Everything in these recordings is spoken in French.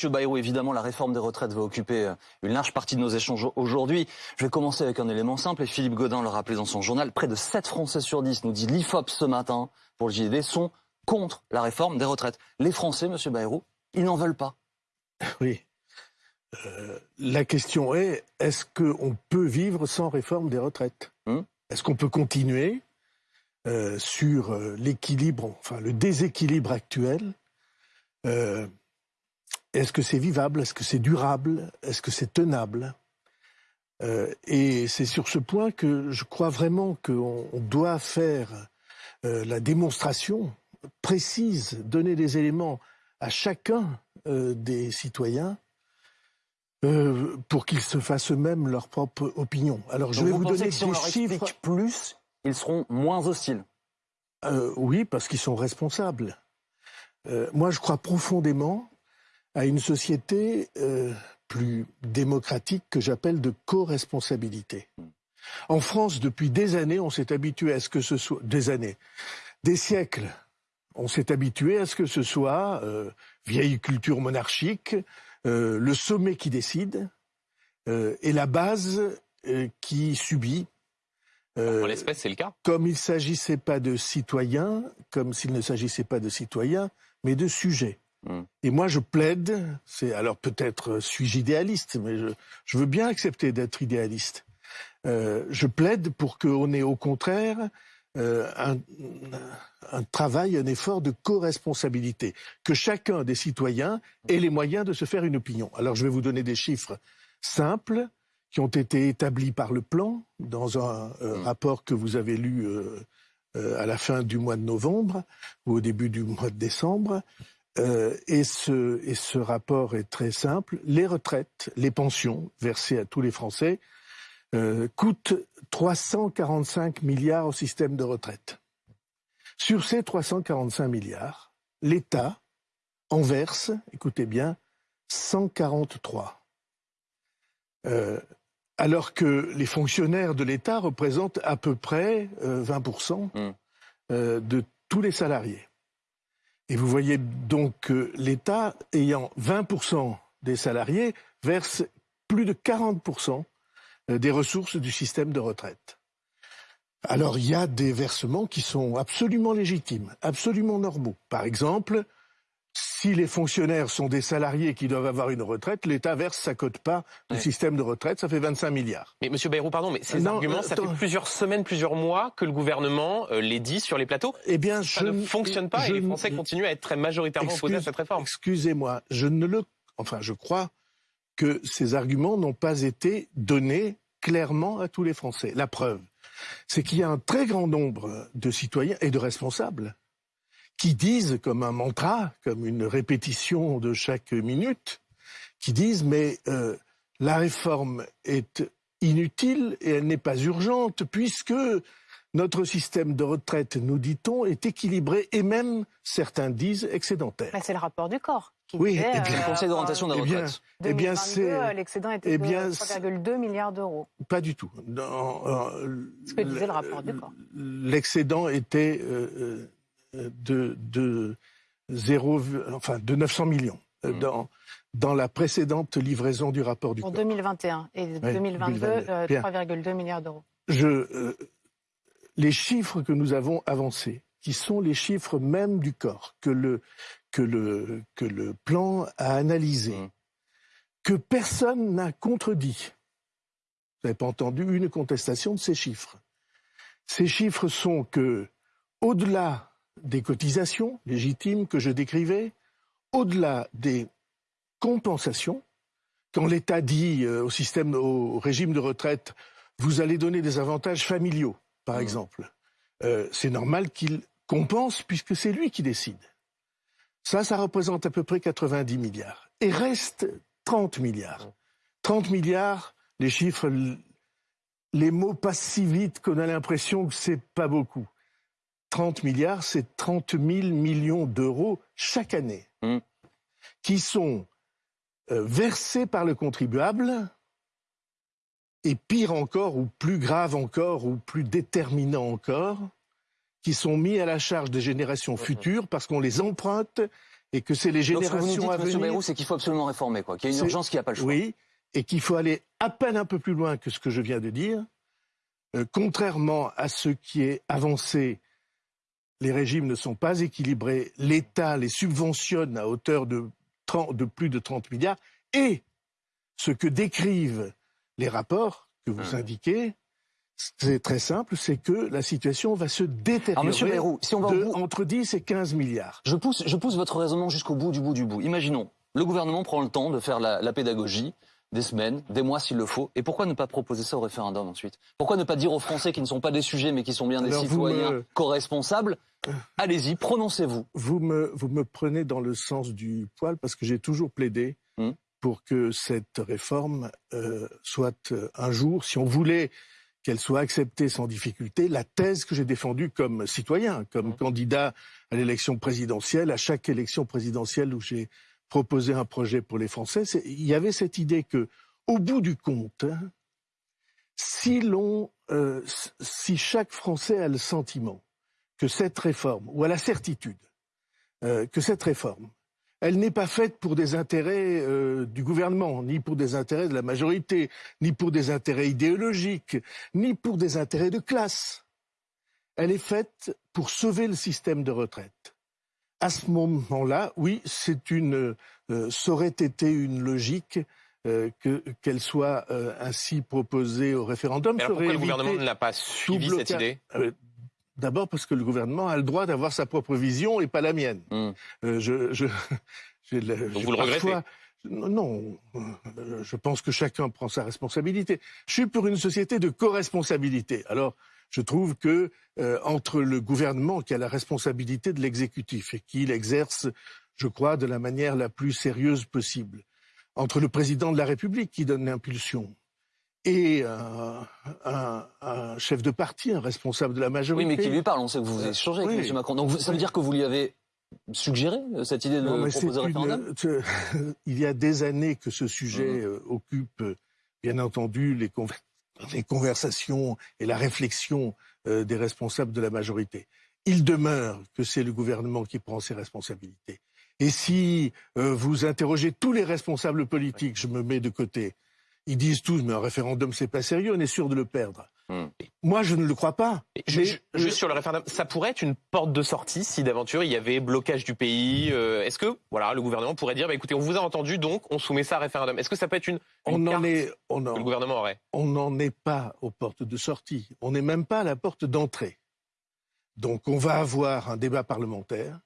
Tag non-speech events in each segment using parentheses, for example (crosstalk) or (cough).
Monsieur Bayrou, évidemment, la réforme des retraites va occuper euh, une large partie de nos échanges aujourd'hui. Je vais commencer avec un élément simple, et Philippe Godin le rappelait dans son journal. Près de 7 Français sur 10, nous dit l'IFOP ce matin, pour le JDD, sont contre la réforme des retraites. Les Français, Monsieur Bayrou, ils n'en veulent pas. (laughs) Oui. Euh, la question est, est-ce qu'on peut vivre sans réforme des retraites? Hmm? Est-ce qu'on peut continuer euh, sur l'équilibre, enfin le déséquilibre actuel Est-ce que c'est vivable? Est-ce que c'est durable? Est-ce que c'est tenable? Et c'est sur ce point que je crois vraiment qu'on doit faire la démonstration précise, donner des éléments à chacun des citoyens euh, pour qu'ils se fassent eux-mêmes leur propre opinion. Alors je vais vous, donner des chiffres. plus, ils seront moins hostiles? Euh, oui, parce qu'ils sont responsables. Euh, moi, je crois profondément à une société plus démocratique que j'appelle de co-responsabilité. En France, depuis des années, on s'est habitué à ce que ce soit des années, des siècles. On s'est habitué à ce que ce soit vieille culture monarchique, euh, le sommet qui décide euh, et la base euh, qui subit. en l'espèce, c'est le cas. Comme il ne s'agissait pas de citoyens, comme s'il ne s'agissait pas de citoyens, mais de sujets. Hmm. Et moi, je plaide, c'est alors peut-être suis-je idéaliste, mais je, je, veux bien accepter d'être idéaliste. je plaide pour qu'on ait au contraire euh, un, un, travail, un effort de co-responsabilité, que chacun des citoyens ait les moyens de se faire une opinion. Alors je vais vous donner des chiffres simples qui ont été établis par le plan dans un euh, mmh. rapport que vous avez lu euh, à la fin du mois de novembre ou au début du mois de décembre. Et, ce, et ce rapport est très simple. Les retraites, les pensions versées à tous les Français euh, coûte 345 milliards au système de retraite. Sur ces 345 milliards, l'État en verse, écoutez bien, 143. Euh, alors que les fonctionnaires de l'État représentent à peu près 20% euh, mmh. de tous les salariés. Et vous voyez donc que l'État, ayant 20% des salariés, verse plus de 40% euh, des ressources du système de retraite. Alors il y a des versements qui sont absolument légitimes, absolument normaux. Par exemple, si les fonctionnaires sont des salariés qui doivent avoir une retraite, l'État verse sa cote pas du système de retraite, ça fait 25 milliards. Mais Monsieur Bayrou, pardon, mais ces arguments, ça fait plusieurs semaines, plusieurs mois que le gouvernement euh, les dit sur les plateaux. Eh bien, ça ne fonctionne pas et les Français continuent à être très majoritairement opposés à cette réforme. Excusez-moi, je ne le, enfin, je crois que ces arguments n'ont pas été donnés clairement à tous les Français. La preuve, c'est qu'il y a un très grand nombre de citoyens et de responsables qui disent comme un mantra, comme une répétition de chaque minute, qui disent mais euh, la réforme est inutile et elle n'est pas urgente puisque notre système de retraite, nous dit-on, est équilibré et même, certains disent, excédentaire. c'est le rapport du corps. Qui oui, disait, et puis le Conseil d'orientation de la retraite. Eh bien, c'est l'excédent était de 3,2 milliards d'euros. Pas du tout. euh, Ce que disait le rapport du corps. L'excédent était euh, euh de, de 0, enfin de 900 millions. Euh, mmh. Dans, dans la précédente livraison du rapport du Pour corps. 2021 et 2022, 3,2 euh, milliards d'euros. Je les chiffres que nous avons avancés, qui sont les chiffres même du corps, que le, que le, que le plan a analysé, mmh. que personne n'a contredit. Vous n'avez pas entendu une contestation de ces chiffres. Ces chiffres sont que, au-delà des cotisations légitimes que je décrivais, au-delà des compensations, quand l'État dit euh, au système, au régime de retraite, vous allez donner des avantages familiaux, par mmh. exemple, euh, c'est normal qu'il compense puisque c'est lui qui décide. Ça, ça représente à peu près 90 milliards. Et reste 30 milliards. 30 milliards, les chiffres, les mots passent si vite qu'on a l'impression que c'est pas beaucoup. 30 milliards, c'est 30 000 millions d'euros chaque année, mmh. qui sont euh, versés par le contribuable et pire encore, ou plus grave encore, ou plus déterminant encore, qui sont mis à la charge des générations futures parce qu'on les emprunte et que c'est les générations Donc, ce que vous nous dites, à venir. c'est qu'il faut absolument réformer, quoi. Qu'il y a une urgence, qu'il n'y a pas le choix. Oui, et qu'il faut aller à peine un peu plus loin que ce que je viens de dire. Euh, contrairement à ce qui est avancé, les régimes ne sont pas équilibrés. L'État les subventionne à hauteur de, de plus de 30 milliards. Et ce que décrivent les rapports que vous hum. indiquez, c'est très simple, c'est que la situation va se détériorer si on va entre 10 et 15 milliards. Je pousse, je pousse votre raisonnement jusqu'au bout du bout du bout. Imaginons, le gouvernement prend le temps de faire la, pédagogie, des semaines, des mois s'il le faut. Et pourquoi ne pas proposer ça au référendum ensuite? Pourquoi ne pas dire aux Français qui ne sont pas des sujets mais qui sont bien des citoyens co-responsables Allez-y, prononcez-vous. Vous me, vous me prenez dans le sens du poil parce que j'ai toujours plaidé hmm. pour que cette réforme euh, soit euh, un jour, si on voulait qu'elle soit acceptée sans difficulté, la thèse que j'ai défendue comme citoyen, comme mmh. candidat à l'élection présidentielle, à chaque élection présidentielle où j'ai proposé un projet pour les Français, il y avait cette idée que, au bout du compte, hein, si l'on, euh, si chaque Français a le sentiment que cette réforme, ou a la certitude euh, que cette réforme elle n'est pas faite pour des intérêts euh, du gouvernement, ni pour des intérêts de la majorité, ni pour des intérêts idéologiques, ni pour des intérêts de classe. Elle est faite pour sauver le système de retraite. À ce moment-là, oui, c'est une, euh, ça aurait été une logique euh, qu'elle soit ainsi proposée au référendum. Mais pourquoi le gouvernement ne l'a pas suivi cette idée? D'abord parce que le gouvernement a le droit d'avoir sa propre vision et pas la mienne. Hmm. Euh, je, je, (laughs) Donc vous le regrettez non, euh, je pense que chacun prend sa responsabilité. Je suis pour une société de co-responsabilité. Alors, je trouve que euh, entre le gouvernement qui a la responsabilité de l'exécutif et qui l'exerce, je crois, de la manière la plus sérieuse possible, entre le président de la République qui donne l'impulsion, et un, chef de parti, un responsable de la majorité. Oui, mais qui lui parle. On sait que vous avez changé avec M. Macron. Donc ça veut dire que vous lui avez suggéré euh, cette idée de proposer un référendum? (laughs) Il y a des années que ce sujet mmh. euh, occupe, bien entendu, les, les, conversations et la réflexion euh, des responsables de la majorité. Il demeure que c'est le gouvernement qui prend ses responsabilités. Et si vous interrogez tous les responsables politiques, je me mets de côté, ils disent tous, mais un référendum, c'est pas sérieux, on est sûr de le perdre. Hmm. Moi, je ne le crois pas. juste sur le référendum, ça pourrait être une porte de sortie si d'aventure il y avait blocage du pays. Euh, est-ce que, voilà, le gouvernement pourrait dire, bah, écoutez, on vous a entendu, donc on soumet ça à référendum. Est-ce que ça peut être une, on en est, on que le gouvernement aurait? On n'en est pas aux portes de sortie. On n'est même pas à la porte d'entrée. Donc, on va avoir un débat parlementaire.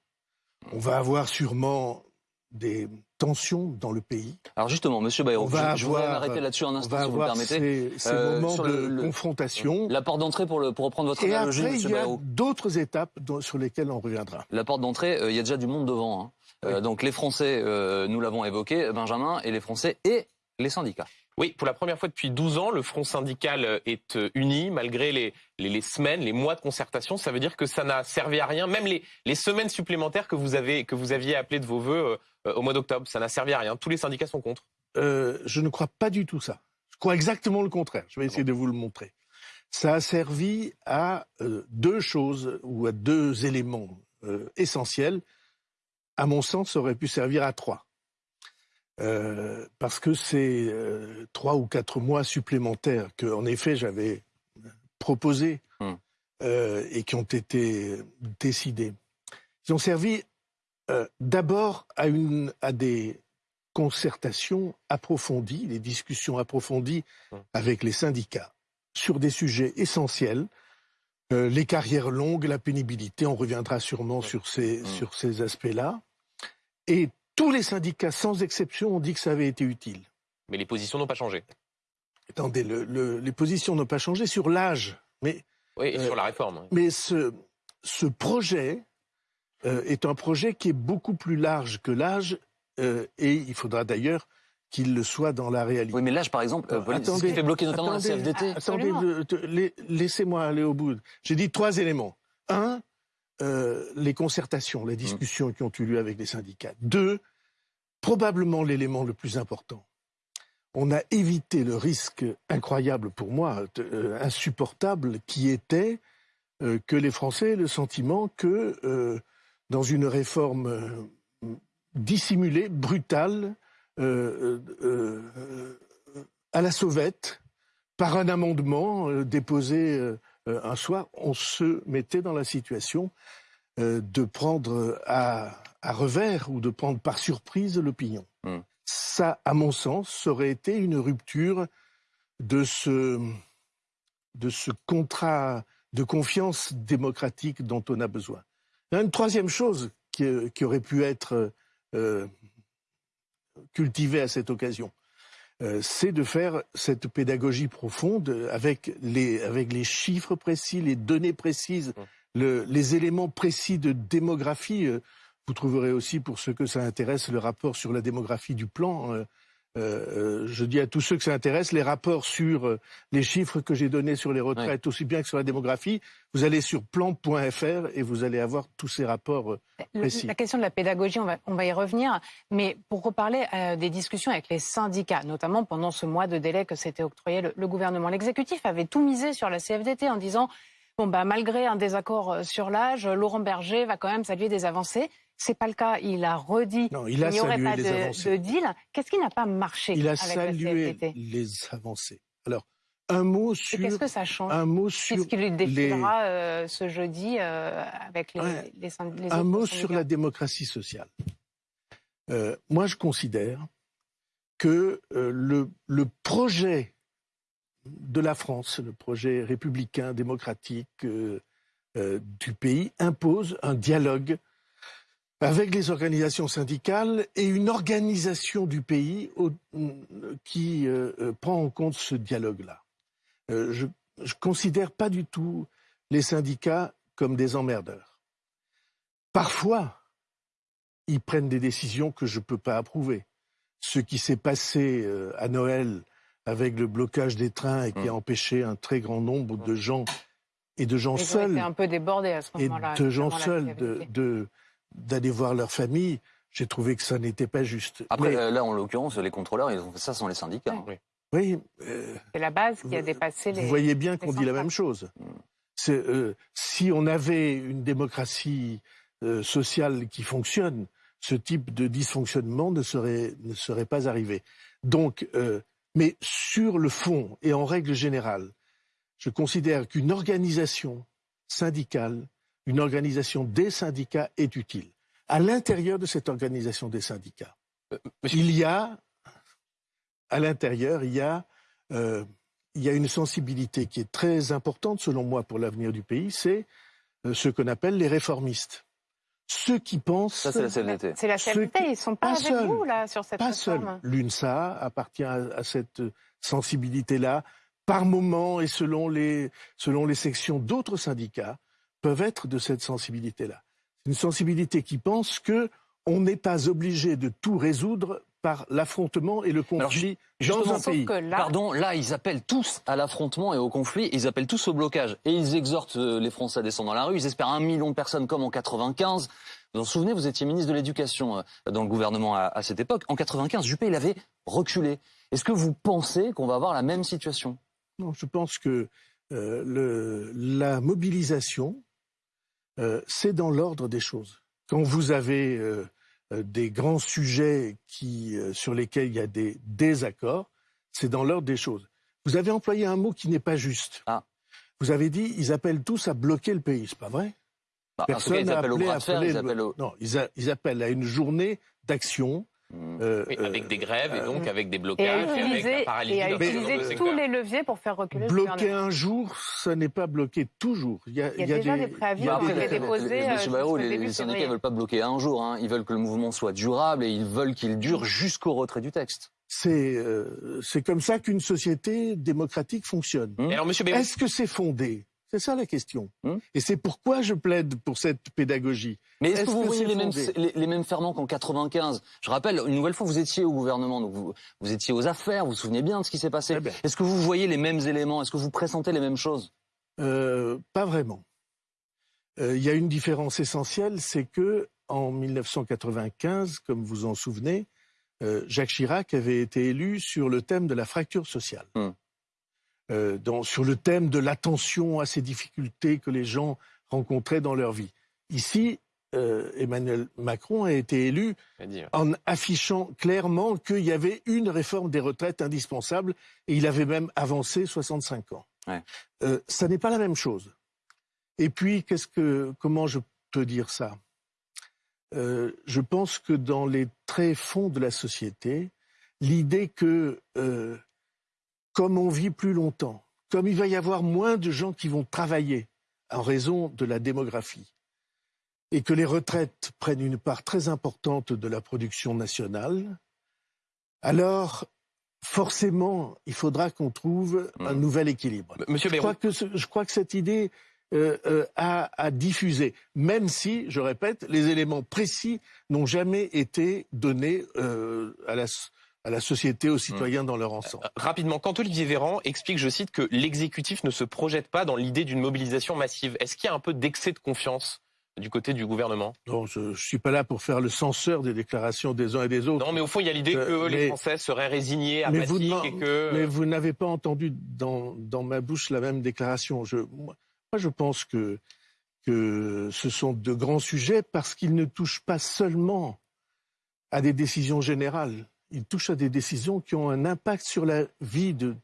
On va avoir sûrement des tensions dans le pays. Alors justement, Monsieur Bayrou, je, je voudrais m'arrêter là-dessus un instant, si vous me permettez. Ces, ces euh, moments de confrontation. La porte d'entrée, pour, pour reprendre votre Et analogie, après, il y a d'autres étapes sur lesquelles on reviendra. La porte d'entrée, euh, il y a déjà du monde devant. Hein. Euh, donc les Français, nous l'avons évoqué, Benjamin, et les Français et les syndicats. Oui, pour la première fois depuis 12 ans, le front syndical est uni malgré les, les, semaines, les mois de concertation. Ça veut dire que ça n'a servi à rien. Même les, les semaines supplémentaires que vous, avez, que vous aviez appelées de vos voeux euh, au mois d'octobre, ça n'a servi à rien. Tous les syndicats sont contre. Euh, je ne crois pas du tout ça. Je crois exactement le contraire. Je vais essayer de vous le montrer. Ça a servi à euh, deux choses ou à deux éléments essentiels. À mon sens, ça aurait pu servir à trois. Euh, parce que c'est euh, trois ou quatre mois supplémentaires que, en effet, j'avais proposés hum. euh, et qui ont été décidés. Ils ont servi d'abord à, une, à des concertations approfondies, des discussions approfondies hum. avec les syndicats sur des sujets essentiels. les carrières longues, la pénibilité, on reviendra sûrement hum. sur ces, sur ces aspects-là. Et tous les syndicats, sans exception, ont dit que ça avait été utile. Mais les positions n'ont pas changé. Attendez, les positions n'ont pas changé sur l'âge. Mais, oui, et sur la réforme. Mais ce, ce projet euh, est un projet qui est beaucoup plus large que l'âge, euh, et il faudra d'ailleurs qu'il le soit dans la réalité. Oui, mais l'âge, par exemple, euh, attendez, ce qui fait bloquer notamment la CFDT. Attendez, laissez-moi aller au bout. J'ai dit trois éléments. Un, euh, les concertations, les discussions qui ont eu lieu avec les syndicats. Deux, probablement l'élément le plus important, on a évité le risque incroyable pour moi, euh, insupportable, qui était euh, que les Français aient le sentiment que dans une réforme dissimulée, brutale, à la sauvette, par un amendement déposé un soir, on se mettait dans la situation de prendre à, revers ou de prendre par surprise l'opinion. Hmm. Ça, à mon sens, aurait été une rupture de ce, de ce contrat de confiance démocratique dont on a besoin. Une troisième chose qui, aurait pu être euh, cultivée à cette occasion, euh, c'est de faire cette pédagogie profonde avec les, avec les chiffres précis, les données précises, les éléments précis de démographie. Euh, vous trouverez aussi, pour ceux que ça intéresse, le rapport sur la démographie du plan euh, euh, je dis à tous ceux que ça intéresse, les rapports sur euh, les chiffres que j'ai donnés sur les retraites, aussi bien que sur la démographie, vous allez sur plan.fr et vous allez avoir tous ces rapports précis. La question de la pédagogie, on va, on va y revenir, mais pour reparler des discussions avec les syndicats, notamment pendant ce mois de délai que s'était octroyé le, le gouvernement, l'exécutif avait tout misé sur la CFDT en disant bon bah malgré un désaccord sur l'âge, Laurent Berger va quand même saluer des avancées. C'est pas le cas. Il a redit qu'il n'y aurait pas de, deal. Qu'est-ce qui n'a pas marché Il a salué les avancées. Alors, un mot sur. Qu'est-ce que ça change Un mot sur. Qu'est-ce qui lui défilera euh, ce jeudi euh, avec les, les, Un mot sur la démocratie sociale. Euh, moi, je considère que le, le projet de la France, le projet républicain, démocratique du pays, impose un dialogue avec les organisations syndicales et une organisation du pays qui euh, euh, prend en compte ce dialogue-là. Euh, je ne considère pas du tout les syndicats comme des emmerdeurs. Parfois, ils prennent des décisions que je ne peux pas approuver. Ce qui s'est passé à Noël avec le blocage des trains et qui a mmh. empêché un très grand nombre de gens et de gens seuls. un peu débordés à ce moment-là. Et de gens seuls de d'aller voir leur famille, j'ai trouvé que ça n'était pas juste. Après, euh, là, en l'occurrence, les contrôleurs, ils ont fait ça sans les syndicats. Oui. Euh, c'est la base qui a dépassé les. Vous voyez bien qu'on dit la même chose. Mm. Euh, si on avait une démocratie sociale qui fonctionne, ce type de dysfonctionnement ne serait, ne serait pas arrivé. Donc, mais sur le fond et en règle générale, je considère qu'une organisation syndicale une organisation des syndicats est utile. À l'intérieur de cette organisation des syndicats, euh, il y a, à l'intérieur, il y a, euh, il y a une sensibilité qui est très importante, selon moi, pour l'avenir du pays, c'est euh, ce qu'on appelle les réformistes. Ceux qui pensent... Ça, c'est la CFDT. C'est la CFDT, ils ne sont pas, avec vous, là, sur cette Pas seul. L'UNSA appartient à, cette sensibilité-là, par moment et selon les, selon les sections d'autres syndicats peuvent être de cette sensibilité-là. Une sensibilité qui pense que on n'est pas obligé de tout résoudre par l'affrontement et le conflit dans un pays. Pardon, là, ils appellent tous à l'affrontement et au conflit, ils appellent tous au blocage. Et ils exhortent euh, les Français à descendre dans la rue, ils espèrent un million de personnes comme en 95. Vous vous souvenez, vous étiez ministre de l'Éducation euh, dans le gouvernement à, cette époque. En 95, Juppé, il avait reculé. Est-ce que vous pensez qu'on va avoir la même situation? Non, je pense que euh, le, la mobilisation euh, c'est dans l'ordre des choses. Quand vous avez euh, euh, des grands sujets qui, sur lesquels il y a des désaccords, c'est dans l'ordre des choses. Vous avez employé un mot qui n'est pas juste. Ah. Vous avez dit ils appellent tous à bloquer le pays, c'est pas vrai? Bah, Personne n'a appelé à faire, Non, ils appellent à une journée d'action Mmh. Euh, avec des grèves et donc euh, avec des blocages et, avec la paralysie. Et à utiliser tous les leviers pour faire reculer Bloquer un jour, ça n'est pas bloquer toujours. Il y a, déjà des, préavis qui ont été déposés. Euh, les, les syndicats ne veulent pas bloquer un jour. Hein. Ils veulent que le mouvement soit durable et ils veulent qu'il dure jusqu'au retrait du texte. C'est c'est comme ça qu'une société démocratique fonctionne. Est-ce que c'est fondé? C'est ça la question. Hmm et c'est pourquoi je plaide pour cette pédagogie. Mais est-ce que vous voyez les mêmes, les, mêmes, ferments qu'en 95 Je rappelle, une nouvelle fois, vous étiez au gouvernement, donc vous, vous étiez aux affaires, vous vous souvenez bien de ce qui s'est passé. Eh ben. Est-ce que vous voyez les mêmes éléments? Est-ce que vous pressentez les mêmes choses? Euh, Pas vraiment. Euh, il y a une différence essentielle, c'est que en 1995, comme vous en souvenez, euh, Jacques Chirac avait été élu sur le thème de la fracture sociale. Hmm. Euh, sur le thème de l'attention à ces difficultés que les gens rencontraient dans leur vie. Ici, Emmanuel Macron a été élu en affichant clairement qu'il y avait une réforme des retraites indispensable et il avait même avancé 65 ans. ça n'est pas la même chose. Et puis, qu'est-ce que, comment je peux dire ça? Je pense que dans les très fonds de la société, l'idée que, comme on vit plus longtemps, comme il va y avoir moins de gens qui vont travailler en raison de la démographie, et que les retraites prennent une part très importante de la production nationale, alors forcément, il faudra qu'on trouve un mmh. nouvel équilibre. Monsieur je, crois que je crois que cette idée euh, euh, a, a, diffusé, même si, je répète, les éléments précis n'ont jamais été donnés euh, à la à la société, aux citoyens dans leur ensemble. Euh, rapidement, quand Olivier Véran explique, je cite, que l'exécutif ne se projette pas dans l'idée d'une mobilisation massive, est-ce qu'il y a un peu d'excès de confiance du côté du gouvernement? Non, je ne suis pas là pour faire le censeur des déclarations des uns et des autres. Non, mais au fond, il y a l'idée que les Français seraient résignés, apathiques mais et que... Mais vous n'avez pas entendu dans, dans ma bouche la même déclaration. Je, moi, je pense que, que ce sont de grands sujets parce qu'ils ne touchent pas seulement à des décisions générales il touche à des décisions qui ont un impact sur la vie de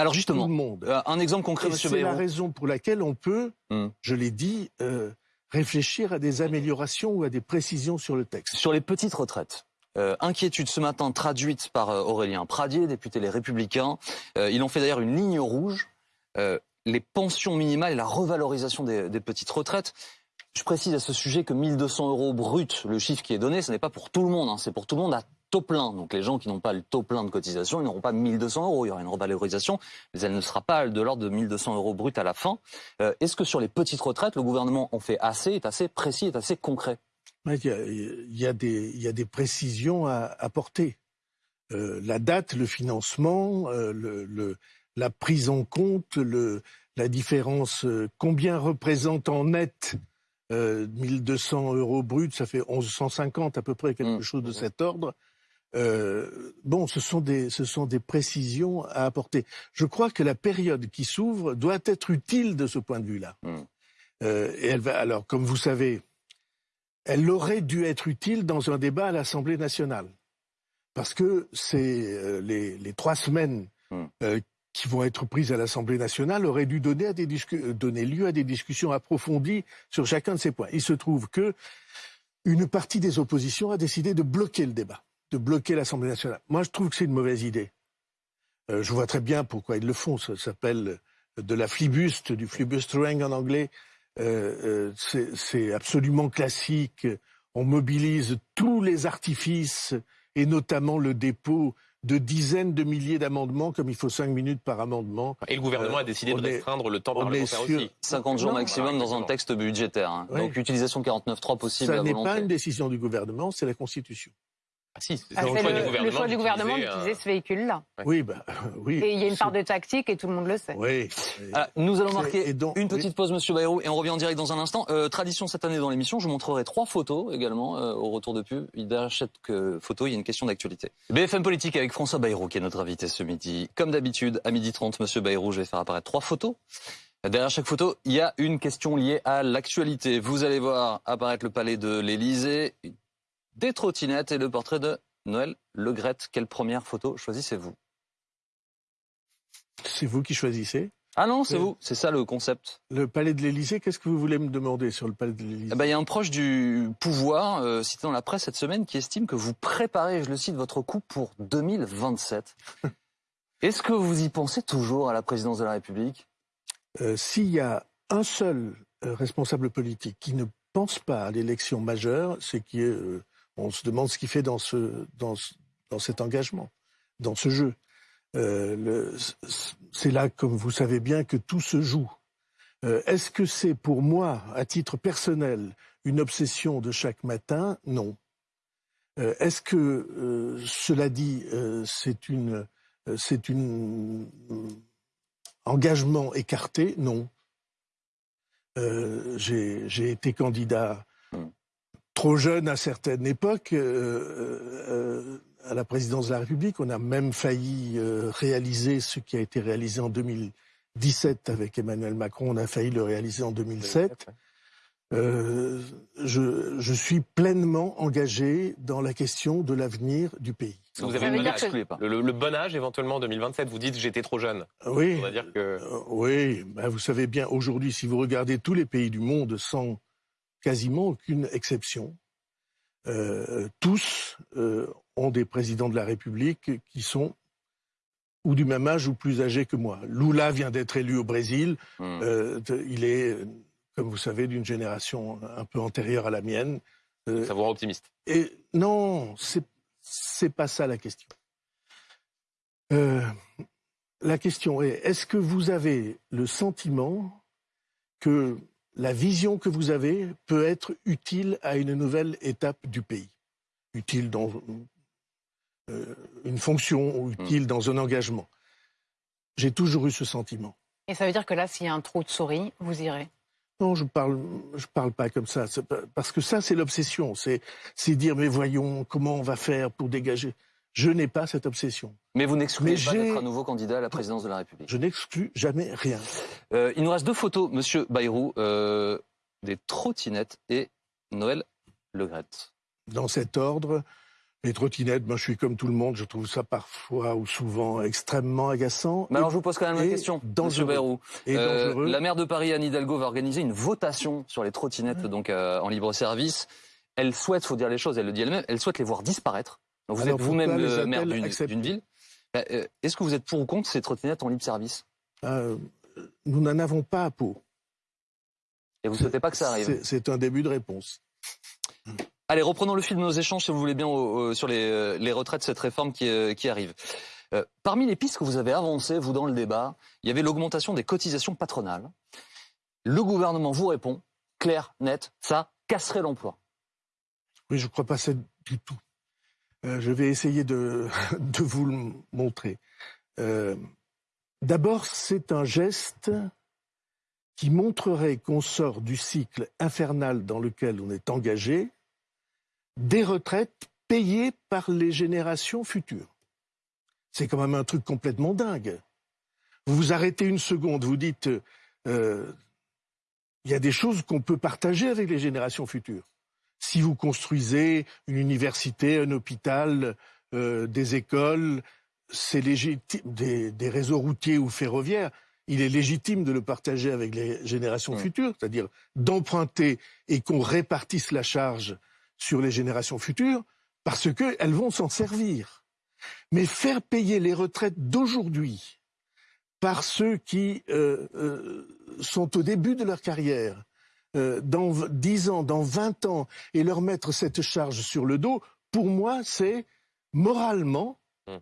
alors justement, tout le monde. Euh, un exemple concret, C'est la raison pour laquelle on peut, hmm. je l'ai dit, euh, réfléchir à des améliorations ou à des précisions sur le texte. Sur les petites retraites. Euh, inquiétude ce matin traduite par Aurélien Pradier, député Les Républicains. ils ont fait d'ailleurs une ligne rouge. les pensions minimales et la revalorisation des, petites retraites. Je précise à ce sujet que 1200 euros brut, le chiffre qui est donné, ce n'est pas pour tout le monde, hein, c'est pour tout le monde à taux plein. Donc les gens qui n'ont pas le taux plein de cotisation, ils n'auront pas 1200 euros. Il y aura une revalorisation, mais elle ne sera pas de l'ordre de 1200 euros brut à la fin. Euh, est-ce que sur les petites retraites, le gouvernement en fait assez, est assez précis, est assez concret? Il y, a, des, précisions à apporter. Euh, la date, le financement, euh, la prise en compte, la différence, combien représente en net 1200 euros brut, ça fait 1150 à peu près, quelque mmh. chose de cet ordre. Euh, bon, ce sont, des, ce sont des précisions à apporter. Je crois que la période qui s'ouvre doit être utile de ce point de vue-là. Hmm. Euh, et elle va, alors, comme vous savez, elle aurait dû être utile dans un débat à l'Assemblée nationale. Parce que c'est euh, les, les, trois semaines hmm. qui vont être prises à l'Assemblée nationale auraient dû donner, à des donner lieu à des discussions approfondies sur chacun de ces points. Il se trouve que une partie des oppositions a décidé de bloquer le débat de bloquer l'Assemblée nationale. Moi, je trouve que c'est une mauvaise idée. Euh, je vois très bien pourquoi ils le font. Ça s'appelle de la flibuste, du flibustering en anglais. Euh, euh, c'est absolument classique. On mobilise tous les artifices et notamment le dépôt de dizaines de milliers d'amendements, comme il faut cinq minutes par amendement. Et le gouvernement a décidé de restreindre le temps parlementaire aussi. 50 jours maximum dans un texte budgétaire. Hein. Donc utilisation 49.3 possible. Ça n'est pas une décision du gouvernement, c'est la Constitution. Ah si, c'est ah, le, choix du gouvernement d'utiliser ce véhicule-là. Oui, bah, oui. Et il y a une part de tactique et tout le monde le sait. Oui. Ah, nous allons marquer une petite pause, Monsieur Bayrou, et on revient en direct dans un instant. Euh, tradition cette année dans l'émission, je vous montrerai trois photos également euh, au retour de pub. Derrière chaque photo, il y a une question d'actualité. BFM Politique avec François Bayrou, qui est notre invité ce midi. Comme d'habitude, à midi 30, Monsieur Bayrou, je vais faire apparaître trois photos. Derrière chaque photo, il y a une question liée à l'actualité. Vous allez voir apparaître le palais de l'Élysée, des trottinettes et le portrait de Noël Legrette. Quelle première photo choisissez-vous? C'est vous qui choisissez? Ah non, c'est vous, c'est ça le concept. Le palais de l'Élysée, qu'est-ce que vous voulez me demander sur le palais de l'Élysée? Eh ben, Il y a un proche du pouvoir, euh, cité dans la presse cette semaine, qui estime que vous préparez, je le cite, votre coup pour 2027. (laughs) Est-ce que vous y pensez toujours à la présidence de la République? Euh, S'il y a un seul euh, responsable politique qui ne pense pas à l'élection majeure, c'est qui est on se demande ce qu'il fait dans, ce, dans, dans, cet engagement, dans ce jeu. Euh, c'est là, comme vous savez bien, que tout se joue. Euh, est-ce que c'est pour moi, à titre personnel, une obsession de chaque matin? Non. Euh, est-ce que, cela dit, c'est une, c'est une engagement écarté? Non. J'ai été candidat trop jeune à certaines époques euh, euh, à la présidence de la République. On a même failli euh, réaliser ce qui a été réalisé en 2017 avec Emmanuel Macron. On a failli le réaliser en 2007. euh, je, je, suis pleinement engagé dans la question de l'avenir du pays. Vous avez le, le, bon âge éventuellement 2027. Vous dites j'étais trop jeune. Oui. Dire que... Euh, oui. Ben, vous savez bien aujourd'hui, si vous regardez tous les pays du monde sans quasiment aucune exception, euh, tous euh, ont des présidents de la République qui sont ou du même âge ou plus âgés que moi. Lula vient d'être élu au Brésil. Hmm. Euh, il est comme vous savez, d'une génération un peu antérieure à la mienne. Ça vous rend optimiste? Et non, c'est c'est pas ça la question. La question est est-ce que vous avez le sentiment que la vision que vous avez peut être utile à une nouvelle étape du pays, utile dans euh, une fonction ou utile hmm. dans un engagement J'ai toujours eu ce sentiment. Et ça veut dire que là, s'il y a un trou de souris, vous irez? Non, je parle, je parle pas comme ça. Parce que ça, c'est l'obsession. C'est, c'est dire, mais voyons, comment on va faire pour dégager? Je n'ai pas cette obsession. Mais vous n'excluez pas d'être un nouveau candidat à la présidence de la République. Je n'exclus jamais rien. Euh, il nous reste deux photos, Monsieur Bayrou, euh, des trottinettes et Noël Legrette. Dans cet ordre, les trottinettes, ben, je suis comme tout le monde, je trouve ça parfois ou souvent extrêmement agaçant. Mais alors je vous pose quand même une question, Monsieur Bayrou. Et euh, la maire de Paris, Anne Hidalgo, va organiser une votation sur les trottinettes donc euh, en libre service. Elle souhaite, faut dire les choses, elle le dit elle-même, elle souhaite les voir disparaître. Donc vous êtes vous-même le maire d'une ville. Euh, est-ce que vous êtes pour ou contre ces trottinettes en libre service? Nous n'en avons pas à peau. Et vous ne souhaitez pas que ça arrive? C'est un début de réponse. Allez, reprenons le fil de nos échanges, si vous voulez bien, sur les, les, retraites, cette réforme qui, euh, qui arrive. Euh, parmi les pistes que vous avez avancées, vous, dans le débat, il y avait l'augmentation des cotisations patronales. Le gouvernement vous répond, clair, net, ça casserait l'emploi. Oui, je ne crois pas ça du tout. Euh, je vais essayer de, (laughs) vous le montrer. D'abord, c'est un geste qui montrerait qu'on sort du cycle infernal dans lequel on est engagé des retraites payées par les générations futures. C'est quand même un truc complètement dingue. Vous vous arrêtez une seconde, vous dites, euh, il y a des choses qu'on peut partager avec les générations futures. Si vous construisez une université, un hôpital, euh, des écoles, c'est légitime, des, réseaux routiers ou ferroviaires, il est légitime de le partager avec les générations futures, c'est-à-dire d'emprunter et qu'on répartisse la charge sur les générations futures parce qu'elles vont s'en servir. Mais faire payer les retraites d'aujourd'hui par ceux qui euh, euh, sont au début de leur carrière, euh, dans 10 ans, dans 20 ans, et leur mettre cette charge sur le dos, pour moi, c'est moralement mmh.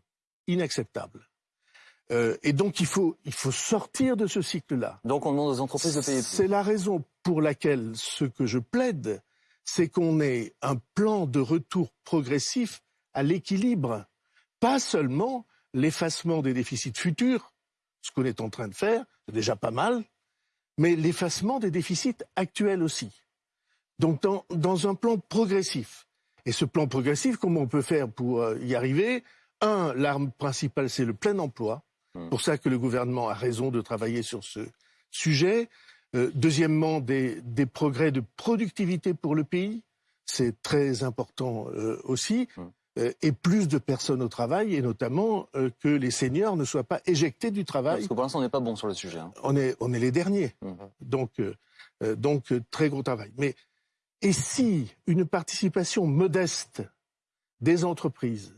inacceptable. et donc il faut, il faut sortir de ce cycle-là. Donc on demande aux entreprises de payer plus. C'est la raison pour laquelle ce que je plaide, c'est qu'on ait un plan de retour progressif à l'équilibre, pas seulement l'effacement des déficits futurs, ce qu'on est en train de faire, c'est déjà pas mal, mais l'effacement des déficits actuels aussi. Donc dans, un plan progressif. Et ce plan progressif, comment on peut faire pour euh, y arriver? Un, l'arme principale, c'est le plein emploi. Mmh. Pour ça que le gouvernement a raison de travailler sur ce sujet. Euh, deuxièmement, des, progrès de productivité pour le pays, c'est très important euh, aussi. Euh, et plus de personnes au travail, et notamment que les seniors ne soient pas éjectés du travail. Parce que pour l'instant, on n'est pas bon sur le sujet. Hein. On, est, on est les derniers. Hum. Donc, donc, très gros travail. Mais et si une participation modeste des entreprises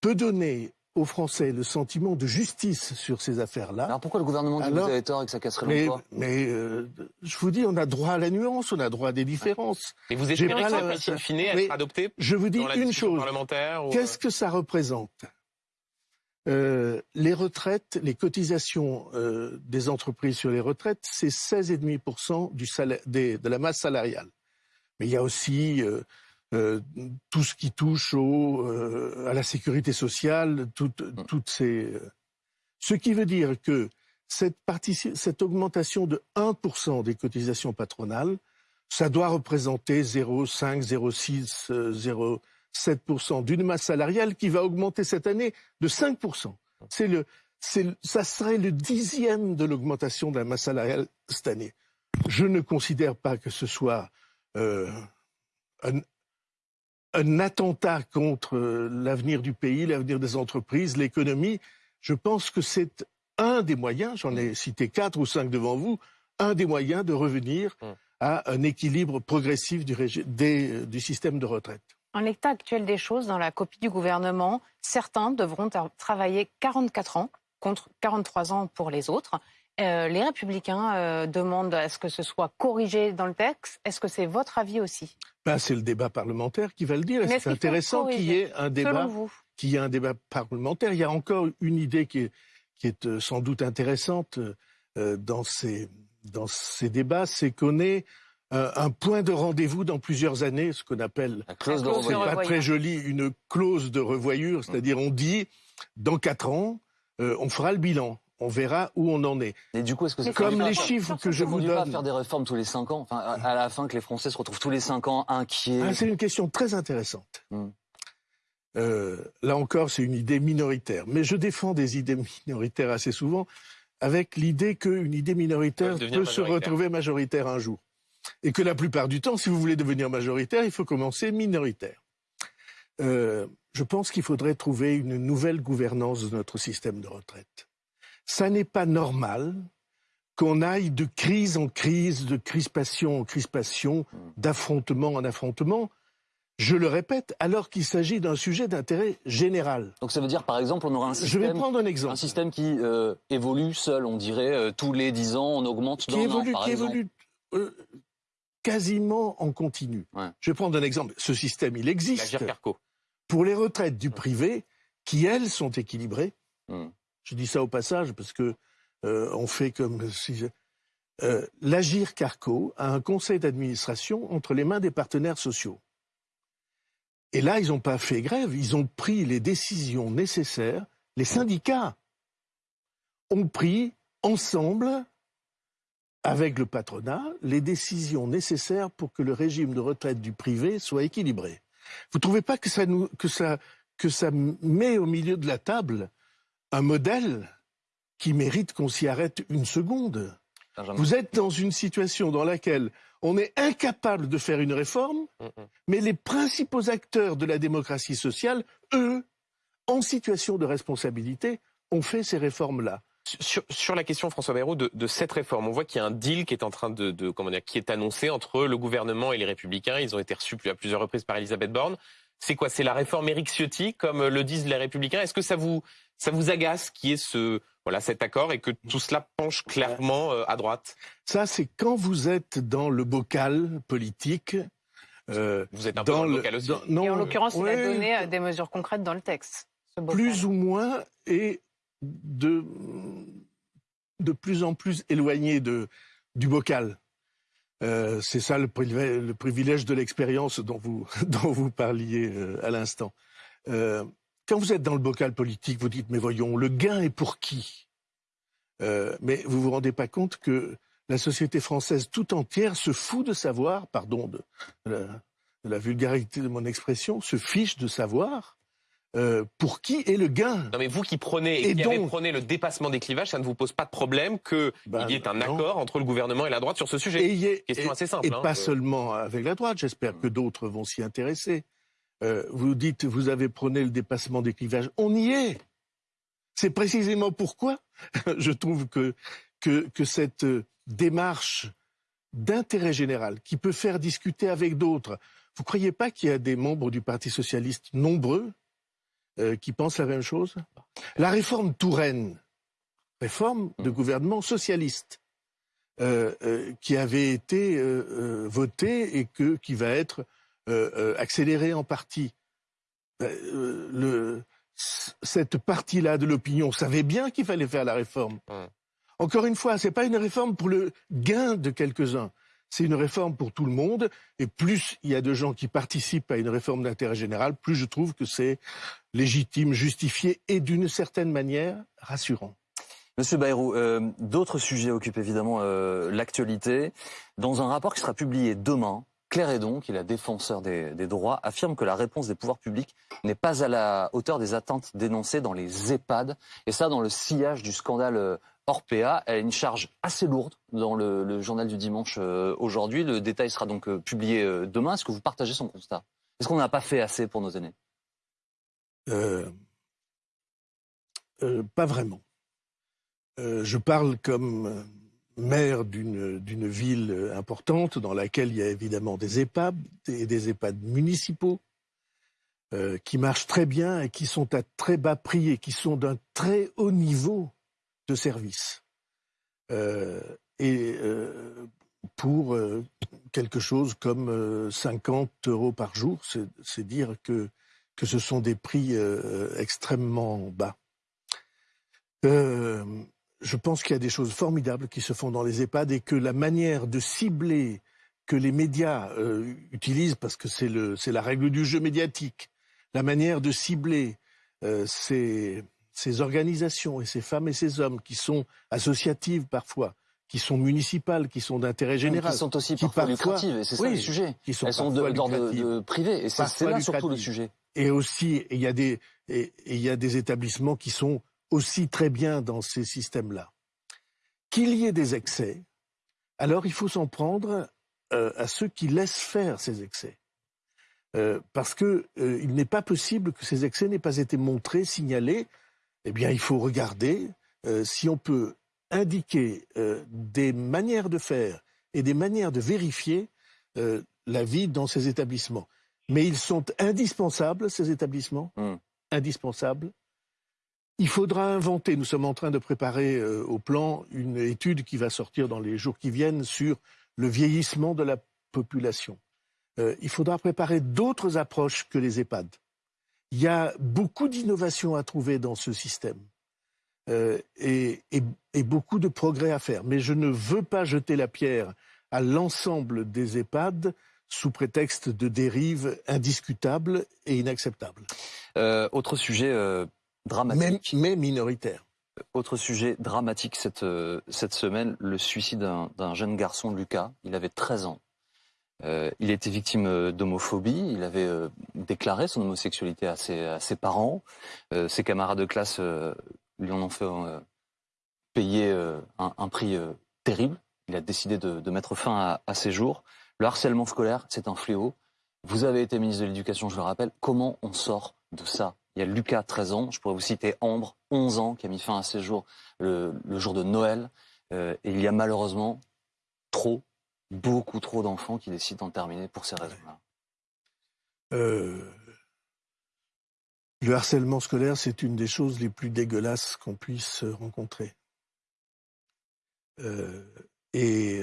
peut donner aux Français le sentiment de justice sur ces affaires-là. Alors pourquoi le gouvernement dit que vous avez tort et que ça casserait l'emploi? Mais, euh, je vous dis, on a droit à la nuance, on a droit à des différences. Et vous espérez que ça va, in fine, être adopté Je vous dis une chose. Qu'est-ce euh que ça représente? Euh, les retraites, les cotisations euh, des entreprises sur les retraites, c'est 16,5% du salaire, des, de la masse salariale. Mais il y a aussi euh, tout ce qui touche au, euh, à la sécurité sociale, toutes mm. ces... Euh, ce qui veut dire que cette, cette augmentation de 1% des cotisations patronales, ça doit représenter 0,5, 0,6, 0,7% d'une masse salariale qui va augmenter cette année de 5%. C'est le, ça serait le dixième de l'augmentation de la masse salariale cette année. je ne considère pas que ce soit euh, un, un, attentat contre euh, l'avenir du pays, l'avenir des entreprises, l'économie. Je pense que c'est un des moyens, j'en ai cité quatre ou cinq devant vous, un des moyens de revenir hum. à un équilibre progressif du, des, du système de retraite. En l'état actuel des choses, dans la copie du gouvernement, certains devront travailler 44 ans contre 43 ans pour les autres. Euh, les républicains euh, demandent à ce que ce soit corrigé dans le texte. Est-ce que c'est votre avis aussi? Ben, C'est le débat parlementaire qui va le dire. C'est intéressant qu'il y ait un débat, qu'il y ait un débat parlementaire. Il y a encore une idée qui est, qui est euh, sans doute intéressante dans ces, dans ces débats, c'est qu'on est un point de rendez-vous dans plusieurs années, ce qu'on appelle, c'est pas très joli, une clause de revoyure, c'est-à-dire on dit dans quatre ans, on fera le bilan on verra où on en est. Et du coup, est-ce que c'est comme les chiffres que je vous donne pas faire des réformes tous les cinq ans, enfin, à la fin que les Français se retrouvent tous les cinq ans inquiets. Ah, c'est une question très intéressante. Hmm. Euh, là encore, c'est une idée minoritaire, mais je défends des idées minoritaires assez souvent avec l'idée qu'une idée minoritaire peut se retrouver majoritaire un jour, et que la plupart du temps, si vous voulez devenir majoritaire, il faut commencer minoritaire. Euh, je pense qu'il faudrait trouver une nouvelle gouvernance de notre système de retraite ça n'est pas normal qu'on aille de crise en crise, de crispation en crispation, d'affrontement en affrontement. Je le répète, alors qu'il s'agit d'un sujet d'intérêt général. Donc ça veut dire, par exemple, on aura un système, Je vais prendre un, exemple. un système qui euh, évolue seul, on dirait, euh, tous les dix ans, on augmente qui évolue, an, Qui évolue euh, quasiment en continu. Je vais prendre un exemple. Ce système, il existe. Pour les retraites du privé, qui, elles, sont équilibrées, hmm. Je dis ça au passage parce que euh, fait comme si euh, l'Agir Carco a un conseil d'administration entre les mains des partenaires sociaux. Et là, ils n'ont pas fait grève, ils ont pris les décisions nécessaires. Les syndicats ont pris ensemble, avec le patronat, les décisions nécessaires pour que le régime de retraite du privé soit équilibré. Vous ne trouvez pas que, ça, que ça met au milieu de la table un modèle qui mérite qu'on s'y arrête une seconde. Vous êtes dans une situation dans laquelle on est incapable de faire une réforme, mais les principaux acteurs de la démocratie sociale, eux, en situation de responsabilité, ont fait ces réformes-là. Sur, la question, François Bayrou, de, cette réforme, on voit qu'il y a un deal qui est en train de, de comment dire, qui est annoncé entre le gouvernement et les Républicains. Ils ont été reçus à plusieurs reprises par Elisabeth Borne. C'est quoi? C'est la réforme Eric Ciotti, comme le disent les Républicains? Est-ce que ça vous, ça vous agace qu'il y ait ce, voilà, cet accord et que tout cela penche clairement euh, à droite? Ça, c'est quand vous êtes dans le bocal politique. Euh, vous êtes un dans, peu dans le bocal aussi. non, et en l'occurrence, il a donné euh, des mesures concrètes dans le texte. Plus ou moins, et de, de plus en plus éloigné de, du bocal. Euh, c'est ça le privilège, le privilège de l'expérience dont vous, (laughs) dont vous parliez euh, à l'instant. Euh, quand vous êtes dans le bocal politique, vous dites, mais voyons, le gain est pour qui? Mais vous vous rendez pas compte que la société française tout entière se fout de savoir, pardon de la vulgarité de mon expression, se fiche de savoir euh, pour qui est le gain Non mais vous qui prenez et, qui avez prôné le dépassement des clivages, ça ne vous pose pas de problème qu'il ben, y ait un accord entre le gouvernement et la droite sur ce sujet et Question assez simple. Et hein, pas seulement avec la droite, j'espère que d'autres vont s'y intéresser. Euh, vous dites, vous avez prôné le dépassement des clivages. On y est. C'est précisément pourquoi (laughs) je trouve que, que, que cette démarche d'intérêt général qui peut faire discuter avec d'autres. Vous ne croyez pas qu'il y a des membres du Parti socialiste nombreux euh, qui pensent la même chose? La réforme Touraine, réforme de mmh. gouvernement socialiste, euh, euh, qui avait été votée et que, qui va être accélérée en partie. Le, cette partie-là de l'opinion savait bien qu'il fallait faire la réforme. Mmh. Encore une fois, ce n'est pas une réforme pour le gain de quelques-uns c'est une réforme pour tout le monde. Et plus il y a de gens qui participent à une réforme d'intérêt général, plus je trouve que c'est légitime, justifié et d'une certaine manière rassurant. Monsieur Bayrou, euh, d'autres sujets occupent évidemment euh, l'actualité. Dans un rapport qui sera publié demain, Claire Edon, qui est la défenseur des, droits, affirme que la réponse des pouvoirs publics n'est pas à la hauteur des attentes dénoncées dans les EHPAD. Et ça, dans le sillage du scandale euh, Orpea, elle a une charge assez lourde dans le, journal du dimanche euh, aujourd'hui. Le détail sera donc euh, publié demain. Est-ce que vous partagez son constat? Est-ce qu'on n'a pas fait assez pour nos aînés? Pas vraiment. je parle comme maire d'une ville importante dans laquelle il y a évidemment des EHPAD et des EHPAD municipaux euh, qui marchent très bien et qui sont à très bas prix et qui sont d'un très haut niveau de service. Euh, et euh, pour quelque chose comme 50 euros par jour, c'est dire que, que ce sont des prix extrêmement bas je pense qu'il y a des choses formidables qui se font dans les EHPAD et que la manière de cibler que les médias euh, utilisent, parce que c'est la règle du jeu médiatique, la manière de cibler euh, ces, organisations et ces femmes et ces hommes qui sont associatives parfois, qui sont municipales, qui sont d'intérêt général. Qui sont aussi parfois, lucratives, et c'est ça le sujet. Qui sont Elles sont d'ordre privé, et c'est là surtout le sujet. Et aussi, il y, a des, il y a des établissements qui sont aussi très bien dans ces systèmes-là. Qu'il y ait des excès, alors il faut s'en prendre euh, à ceux qui laissent faire ces excès. Euh, parce qu'il euh, n'est pas possible que ces excès n'aient pas été montrés, signalés. Eh bien, il faut regarder si on peut indiquer des manières de faire et des manières de vérifier la vie dans ces établissements. Mais ils sont indispensables, ces établissements, mmh. indispensables, il faudra inventer, nous sommes en train de préparer euh, au plan une étude qui va sortir dans les jours qui viennent sur le vieillissement de la population. Euh, il faudra préparer d'autres approches que les EHPAD. Il y a beaucoup d'innovations à trouver dans ce système euh, et, beaucoup de progrès à faire. Mais je ne veux pas jeter la pierre à l'ensemble des EHPAD sous prétexte de dérives indiscutables et inacceptables. autre sujet dramatique. Mais, minoritaire. Autre sujet dramatique cette, euh, cette semaine, le suicide d'un jeune garçon, Lucas. Il avait 13 ans. Euh, il était victime euh, d'homophobie. Il avait déclaré son homosexualité à ses, à ses parents. ses camarades de classe lui en ont fait payer un, prix terrible. Il a décidé de, mettre fin à, à, ses jours. Le harcèlement scolaire, c'est un fléau. Vous avez été ministre de l'Éducation, je le rappelle. Comment on sort de ça? Il y a Lucas, 13 ans. Je pourrais vous citer Ambre, 11 ans, qui a mis fin à ses jours le, jour de Noël. Euh, et il y a malheureusement trop, beaucoup trop d'enfants qui décident d'en terminer pour ces raisons-là. Euh, le harcèlement scolaire, c'est une des choses les plus dégueulasses qu'on puisse rencontrer. Euh, et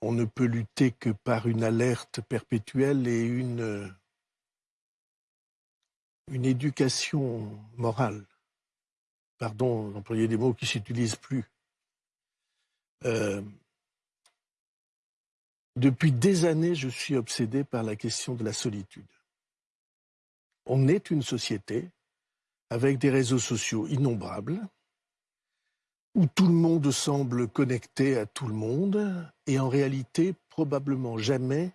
on ne peut lutter que par une alerte perpétuelle et une une éducation morale. Pardon d'employer des mots qui ne s'utilisent plus. Euh, depuis des années, je suis obsédé par la question de la solitude. On est une société avec des réseaux sociaux innombrables, où tout le monde semble connecté à tout le monde, et en réalité, probablement jamais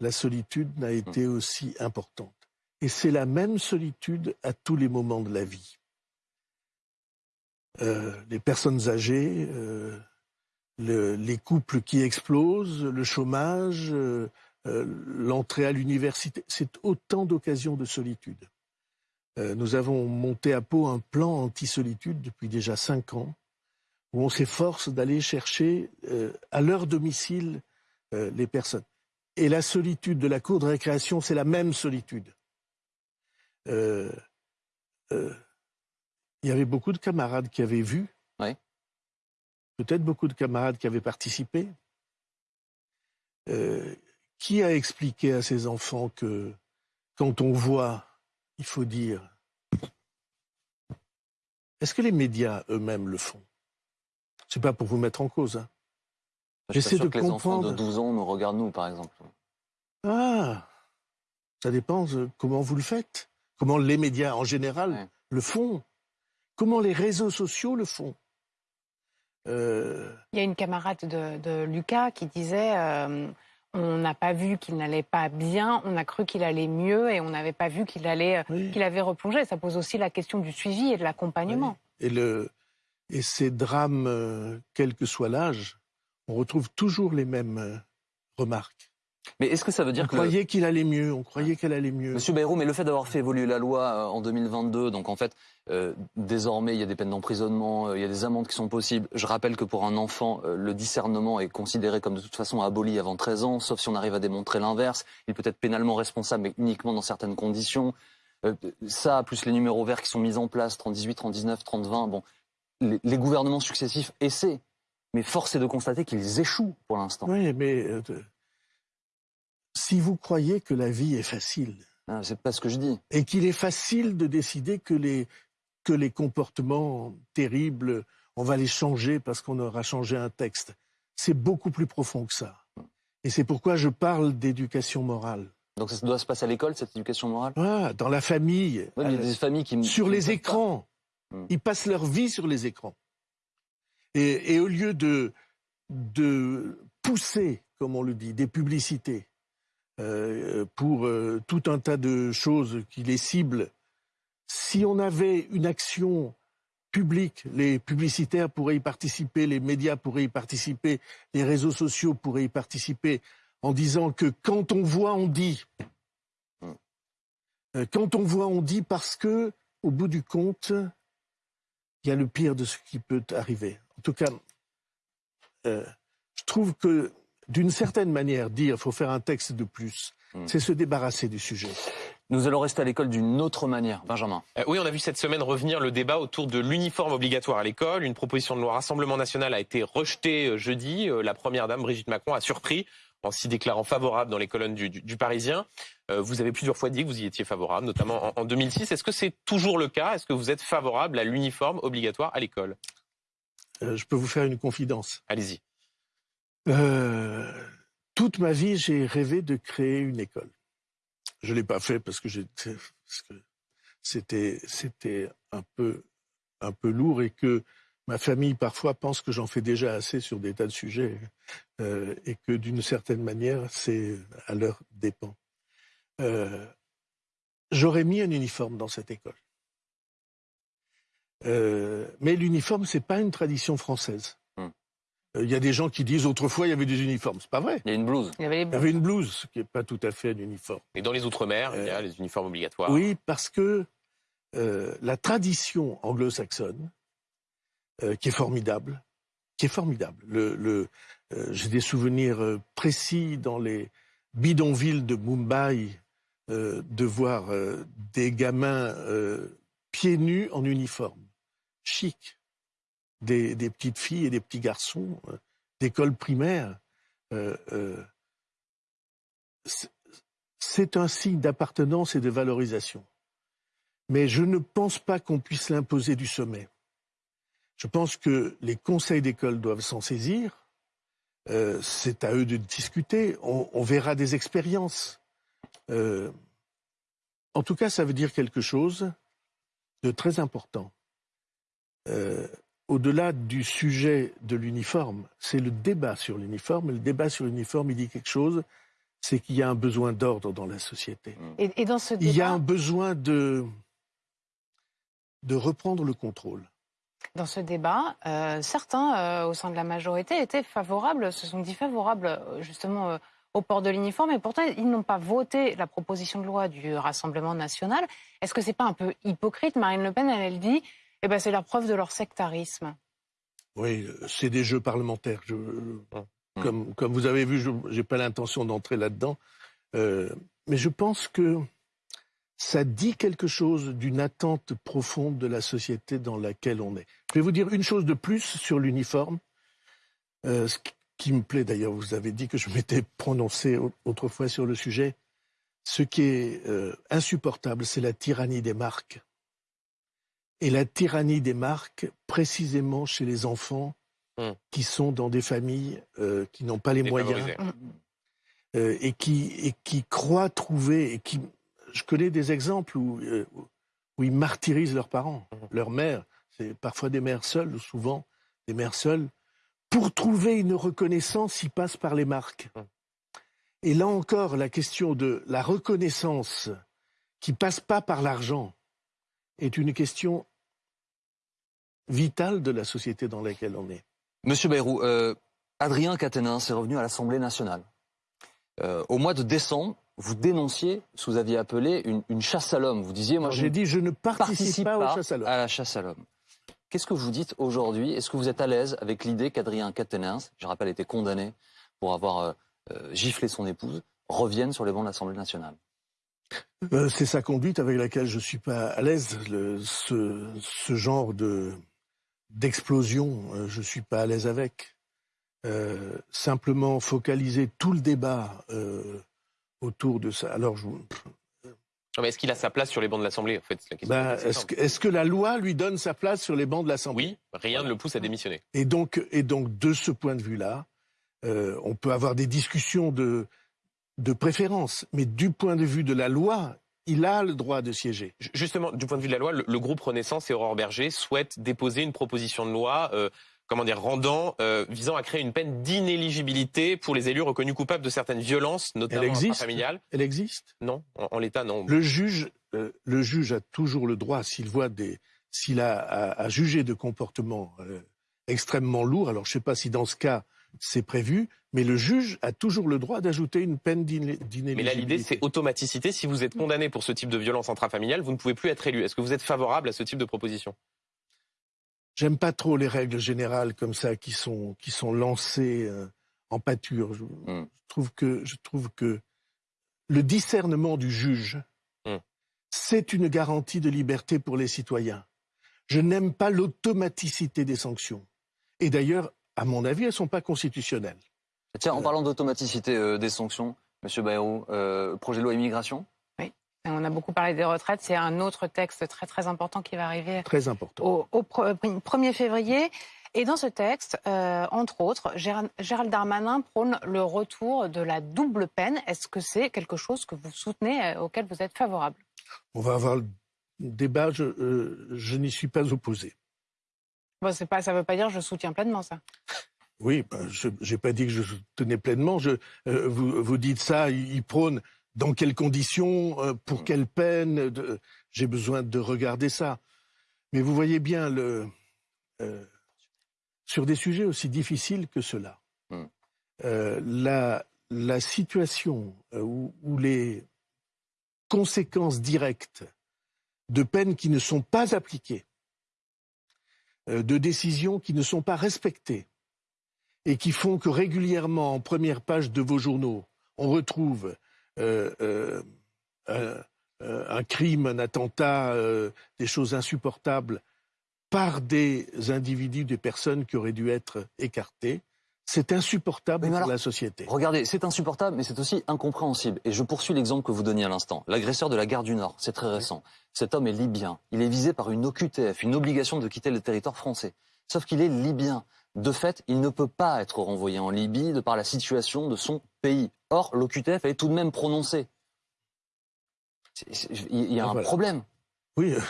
la solitude n'a été aussi importante. Et c'est la même solitude à tous les moments de la vie. Euh, les personnes âgées, euh, les couples qui explosent, le chômage, euh, l'entrée à l'université, c'est autant d'occasions de solitude. nous avons monté à Pau un plan anti-solitude depuis déjà cinq ans, où on s'efforce d'aller chercher à leur domicile les personnes. Et la solitude de la cour de récréation, c'est la même solitude. Euh, euh, il y avait beaucoup de camarades qui avaient vu. Peut-être beaucoup de camarades qui avaient participé. Euh, qui a expliqué à ses enfants que quand on voit, il faut dire. Est-ce que les médias eux-mêmes le font? C'est pas pour vous mettre en cause. Hein. J'essaie de que comprendre. Les enfants de 12 ans nous regardent nous, par exemple. Ah, ça dépend comment vous le faites comment les médias en général le font, comment les réseaux sociaux le font. Euh, Il y a une camarade de, Lucas qui disait euh, on n'a pas vu qu'il n'allait pas bien, on a cru qu'il allait mieux et on n'avait pas vu qu'il allait, qu'il avait replongé. Ça pose aussi la question du suivi et de l'accompagnement. Et, le, et ces drames, euh, quel que soit l'âge, on retrouve toujours les mêmes euh, remarques. Mais est-ce que ça veut dire on croyait qu'il allait mieux, on croyait qu'elle allait mieux. Monsieur Bayrou, mais le fait d'avoir fait évoluer la loi euh, en 2022, donc en fait, euh, désormais, il y a des peines d'emprisonnement, euh, il y a des amendes qui sont possibles. Je rappelle que pour un enfant, le discernement est considéré comme de toute façon aboli avant 13 ans, sauf si on arrive à démontrer l'inverse. Il peut être pénalement responsable, mais uniquement dans certaines conditions. ça, plus les numéros verts qui sont mis en place, 3018, 3019, 3020, bon, les, les gouvernements successifs essaient, mais force est de constater qu'ils échouent pour l'instant. Oui, mais si vous croyez que la vie est facile. Ah, c'est pas ce que je dis. Et qu'il est facile de décider que les, que les comportements terribles, on va les changer parce qu'on aura changé un texte. C'est beaucoup plus profond que ça. Et c'est pourquoi je parle d'éducation morale. Donc ça doit se passer à l'école, cette éducation morale? Ah, Dans la famille. il y a des familles qui... Sur les écrans. Hmm. Ils passent leur vie sur les écrans. Et, et au lieu de, de pousser, comme on le dit, des publicités, pour euh, tout un tas de choses qui les ciblent. Si on avait une action publique, les publicitaires pourraient y participer, les médias pourraient y participer, les réseaux sociaux pourraient y participer, en disant que quand on voit, on dit. Euh, quand on voit, on dit parce que, au bout du compte, il y a le pire de ce qui peut arriver. En tout cas, je trouve que d'une certaine manière, dire qu'il faut faire un texte de plus, hmm. c'est se débarrasser du sujet. Nous allons rester à l'école d'une autre manière. Benjamin. Euh, oui, on a vu cette semaine revenir le débat autour de l'uniforme obligatoire à l'école. Une proposition de loi Rassemblement national a été rejetée euh, jeudi. Euh, la première dame, Brigitte Macron, a surpris en s'y déclarant favorable dans les colonnes du, Parisien. vous avez plusieurs fois dit que vous y étiez favorable, notamment en, 2006. Est-ce que c'est toujours le cas? Est-ce que vous êtes favorable à l'uniforme obligatoire à l'école? Je peux vous faire une confidence. Allez-y. Euh, toute ma vie, j'ai rêvé de créer une école. Je l'ai pas fait parce que c'était un peu lourd et que ma famille parfois pense que j'en fais déjà assez sur des tas de sujets euh, et que d'une certaine manière c'est à leur dépens. Euh, J'aurais mis un uniforme dans cette école. Mais l'uniforme, c'est pas une tradition française. Il y a des gens qui disent autrefois il y avait des uniformes. C'est pas vrai. Il y a une blouse. Il y avait, une blouse, ce qui n'est pas tout à fait un uniforme. Et dans les Outre-mer, il y a euh, les uniformes obligatoires. Oui, parce que euh, la tradition anglo-saxonne, euh, qui est formidable, qui est formidable. Le, J'ai des souvenirs précis dans les bidonvilles de Mumbai de voir des gamins pieds nus en uniforme, chic des, petites filles et des petits garçons euh, d'école primaire. Euh, euh, c'est un signe d'appartenance et de valorisation. Mais je ne pense pas qu'on puisse l'imposer du sommet. Je pense que les conseils d'école doivent s'en saisir. c'est à eux de discuter. On, verra des expériences. en tout cas, ça veut dire quelque chose de très important au-delà du sujet de l'uniforme, c'est le débat sur l'uniforme. Le débat sur l'uniforme, il dit quelque chose, c'est qu'il y a un besoin d'ordre dans la société. Et, dans ce Il y a un besoin de, de reprendre le contrôle. Dans ce débat, euh, certains euh, au sein de la majorité étaient favorables, se sont dit favorables euh, justement au port de l'uniforme, et pourtant ils n'ont pas voté la proposition de loi du Rassemblement national. Est-ce que c'est pas un peu hypocrite? Marine Le Pen, elle, elle dit eh ben, c'est la preuve de leur sectarisme. Oui, c'est des jeux parlementaires. Ah. comme, comme, vous avez vu, je n'ai pas l'intention d'entrer là-dedans. Euh, mais je pense que ça dit quelque chose d'une attente profonde de la société dans laquelle on est. Je vais vous dire une chose de plus sur l'uniforme. Euh, ce qui me plaît d'ailleurs, vous avez dit que je m'étais prononcé autrefois sur le sujet. Ce qui est euh, insupportable, c'est la tyrannie des marques et la tyrannie des marques précisément chez les enfants hmm. qui sont dans des familles euh, qui n'ont pas les moyens euh, et, qui, et qui croient trouver et qui je connais des exemples où, euh, où ils martyrisent leurs parents, hmm. leurs mères, c'est parfois des mères seules, souvent des mères seules, pour trouver une reconnaissance, ils passent par les marques. Hmm. Et là encore, la question de la reconnaissance qui passe pas par l'argent est une question vitale de la société dans laquelle on est. Monsieur Bayrou, euh, Adrien Quatennens est revenu à l'Assemblée nationale. Euh, au mois de décembre, vous dénonciez ce que vous aviez appelé une, chasse à l'homme. Vous disiez, moi, j'ai dit, je ne participe, pas, à la chasse à l'homme. Qu'est-ce que vous dites aujourd'hui? Est-ce que vous êtes à l'aise avec l'idée qu'Adrien Quatennens, je rappelle, était condamné pour avoir euh, euh, giflé son épouse, revienne sur les bancs de l'Assemblée nationale? C'est sa conduite avec laquelle je suis pas à l'aise. Ce, ce, genre de d'explosion, je suis pas à l'aise avec. simplement focaliser tout le débat autour de ça. Alors, je... est-ce qu'il a sa place sur les bancs de l'Assemblée en fait, ben, Est-ce que, est que, la loi lui donne sa place sur les bancs de l'Assemblée? Oui, rien ne le pousse à démissionner. Et donc, et donc de ce point de vue-là, euh, on peut avoir des discussions de, de préférence, mais du point de vue de la loi, il a le droit de siéger. Justement, du point de vue de la loi, le, groupe Renaissance et Aurore Berger souhaitent déposer une proposition de loi euh, comment dire, rendant, euh, visant à créer une peine d'inéligibilité pour les élus reconnus coupables de certaines violences, notamment familiales. Elle existe? Non, en, l'état, non. Le juge, euh, le juge a toujours le droit, s'il voit des, s'il a à, juger de comportements extrêmement lourds. Alors, je ne sais pas si dans ce cas c'est prévu, mais le juge a toujours le droit d'ajouter une peine d'inéligibilité. Mais là, l'idée, c'est automaticité. Si vous êtes condamné pour ce type de violence intrafamiliale, vous ne pouvez plus être élu. Est-ce que vous êtes favorable à ce type de proposition? J'aime pas trop les règles générales comme ça qui sont qui sont lancées euh, en pâture. Hmm. Je, trouve que je trouve que le discernement du juge, hmm. c'est une garantie de liberté pour les citoyens. Je n'aime pas l'automaticité des sanctions. Et d'ailleurs, à mon avis, elles sont pas constitutionnelles. Tiens, en euh. parlant d'automaticité euh, des sanctions, Monsieur Bayrou, projet de loi immigration? On a beaucoup parlé des retraites. C'est un autre texte très très important qui va arriver très important. Au, 1er février. Et dans ce texte, euh, entre autres, Gérald Darmanin prône le retour de la double peine. Est-ce que c'est quelque chose que vous soutenez, euh, auquel vous êtes favorable? On va avoir le débat. Je, euh, n'y suis pas opposé. Bon, pas, ça ne veut pas dire que je soutiens pleinement ça. Oui, ben, je n'ai pas dit que je soutenais pleinement. Je, vous, vous dites ça, il prône dans quelles conditions, euh, pour mm. quelle peine. J'ai besoin de regarder ça. Mais vous voyez bien, le, euh, sur des sujets aussi difficiles que cela, mm. euh, la, la, situation où, où, les conséquences directes de peines qui ne sont pas appliquées, de décisions qui ne sont pas respectées, et qui font que régulièrement, en première page de vos journaux, on retrouve euh, euh, euh, un crime, un attentat, des choses insupportables par des individus, des personnes qui auraient dû être écartées. C'est insupportable pour la société. Regardez, c'est insupportable, mais c'est aussi incompréhensible. Et je poursuis l'exemple que vous donniez à l'instant. L'agresseur de la gare du Nord, c'est très récent. Cet homme est libyen. Il est visé par une OQTF, une obligation de quitter le territoire français. Sauf qu'il est libyen. De fait, il ne peut pas être renvoyé en Libye de par la situation de son pays. Or, l'OQTF est tout de même prononcé. Il y a un problème. Oui, euh,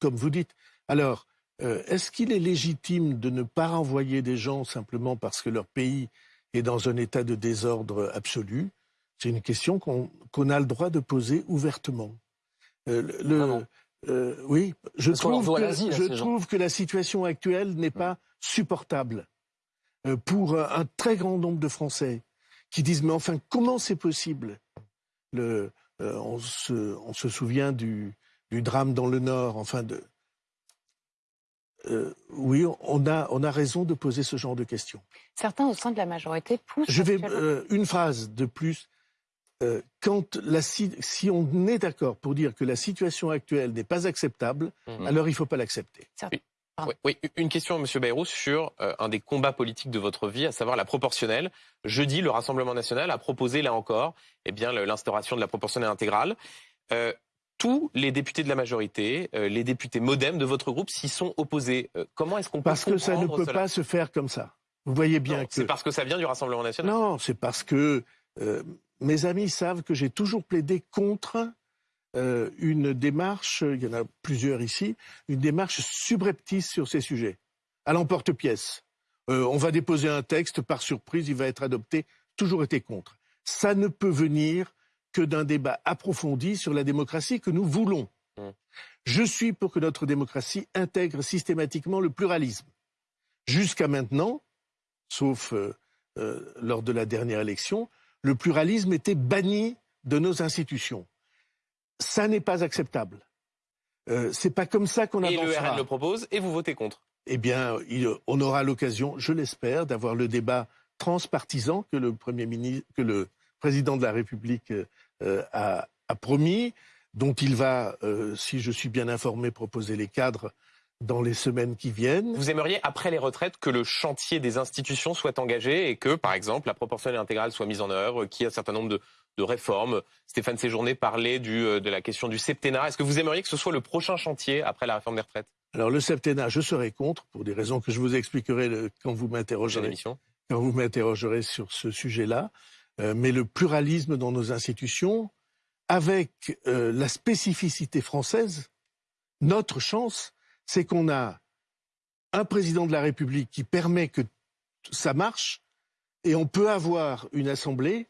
comme vous dites. Alors, euh, est-ce qu'il est légitime de ne pas renvoyer des gens simplement parce que leur pays est dans un état de désordre absolu? C'est une question qu'on a le droit de poser ouvertement. Euh, oui, je, trouve que, je trouve que, la situation actuelle n'est pas supportable pour un très grand nombre de Français qui disent mais enfin comment c'est possible? Le, euh, on, se, on, se, souvient du, du, drame dans le Nord, enfin de euh, oui, on a, on a raison de poser ce genre de questions. Certains au sein de la majorité poussent. Je vais euh, une phrase de plus. quand la, si on est d'accord pour dire que la situation actuelle n'est pas acceptable, mmh. alors il ne faut pas l'accepter. Ah. Oui, une question, Monsieur Bayrou, sur euh, un des combats politiques de votre vie, à savoir la proportionnelle. Jeudi, le Rassemblement national a proposé, là encore, eh bien, l'instauration de la proportionnelle intégrale. Euh, tous les députés de la majorité, euh, les députés modem de votre groupe s'y sont opposés. comment est-ce qu'on peut Parce que ça ne peut pas se faire comme ça. Vous voyez bien que... C'est parce que ça vient du Rassemblement national Non, c'est parce que mes amis savent que j'ai toujours plaidé contre euh, une démarche, il y en a plusieurs ici, une démarche subreptice sur ces sujets, à l'emporte-pièce. Euh, on va déposer un texte, par surprise, il va être adopté, toujours été contre. ça ne peut venir que d'un débat approfondi sur la démocratie que nous voulons. Mmh. Je suis pour que notre démocratie intègre systématiquement le pluralisme. Jusqu'à maintenant, sauf euh, euh, lors de la dernière élection, le pluralisme était banni de nos institutions. Ça n'est pas acceptable. Euh, c'est pas comme ça qu'on avancera. Et le RN le propose et vous votez contre. Eh bien, on aura l'occasion, je l'espère, d'avoir le débat transpartisan que le premier ministre, que le président de la République euh, a, promis, dont il va, euh, si je suis bien informé, proposer les cadres dans les semaines qui viennent. Vous aimeriez, après les retraites, que le chantier des institutions soit engagé et que, par exemple, la proportionnelle intégrale soit mise en œuvre, qu'il y ait un certain nombre de, de réformes? Stéphane Séjourné parlait du, euh, de la question du septennat. Est-ce que vous aimeriez que ce soit le prochain chantier après la réforme des retraites? Alors le septennat, je serai contre, pour des raisons que je vous expliquerai quand vous m'interrogerez. Quand vous m'interrogerez sur ce sujet-là. Euh, mais le pluralisme dans nos institutions, avec euh, la spécificité française, notre chance, c'est qu'on a un président de la République qui permet que ça marche, et on peut avoir une assemblée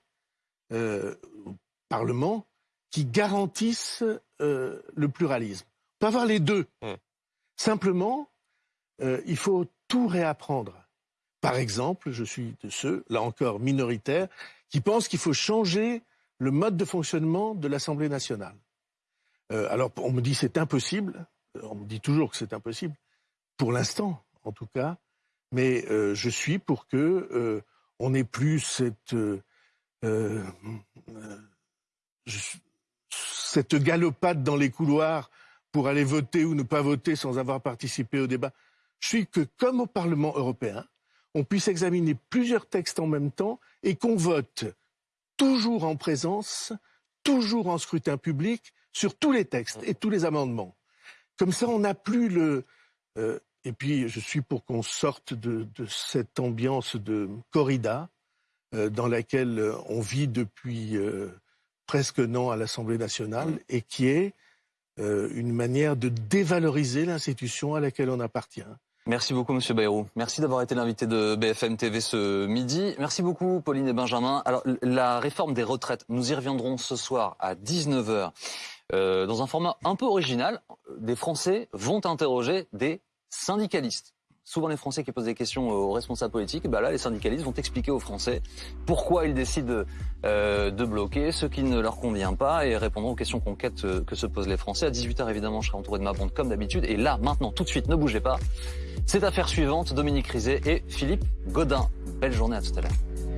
euh, Parlement qui garantissent euh, le pluralisme. On peut avoir les deux. Mmh. Simplement, euh, il faut tout réapprendre. Par exemple, je suis de ceux, là encore minoritaires, qui pensent qu'il faut changer le mode de fonctionnement de l'Assemblée nationale. alors, on me dit c'est impossible. On me dit toujours que c'est impossible, pour l'instant, en tout cas. Mais je suis pour que on n'ait plus euh, cette galopade dans les couloirs pour aller voter ou ne pas voter sans avoir participé au débat. Je suis que, comme au Parlement européen, on puisse examiner plusieurs textes en même temps et qu'on vote toujours en présence, toujours en scrutin public, sur tous les textes et tous les amendements. Comme ça, on n'a plus le... Euh, et puis, je suis pour qu'on sorte de, de, cette ambiance de corrida, euh, dans laquelle euh, on vit depuis euh, presque un an à l'Assemblée nationale et qui est une manière de dévaloriser l'institution à laquelle on appartient. Merci beaucoup, Monsieur Bayrou. Merci d'avoir été l'invité de BFM TV ce midi. Merci beaucoup, Pauline et Benjamin. Alors, la réforme des retraites, nous y reviendrons ce soir à 19h. dans un format un peu original, des Français vont interroger des syndicalistes souvent les Français qui posent des questions aux responsables politiques, bah là les syndicalistes vont expliquer aux Français pourquoi ils décident euh, de bloquer ce qui ne leur convient pas et répondront aux questions concrètes euh, que se posent les Français. À 18h évidemment je serai entouré de ma bande comme d'habitude et là maintenant tout de suite ne bougez pas. C'est affaire suivante, Dominique Rizet et Philippe Godin. Belle journée à tout à l'heure.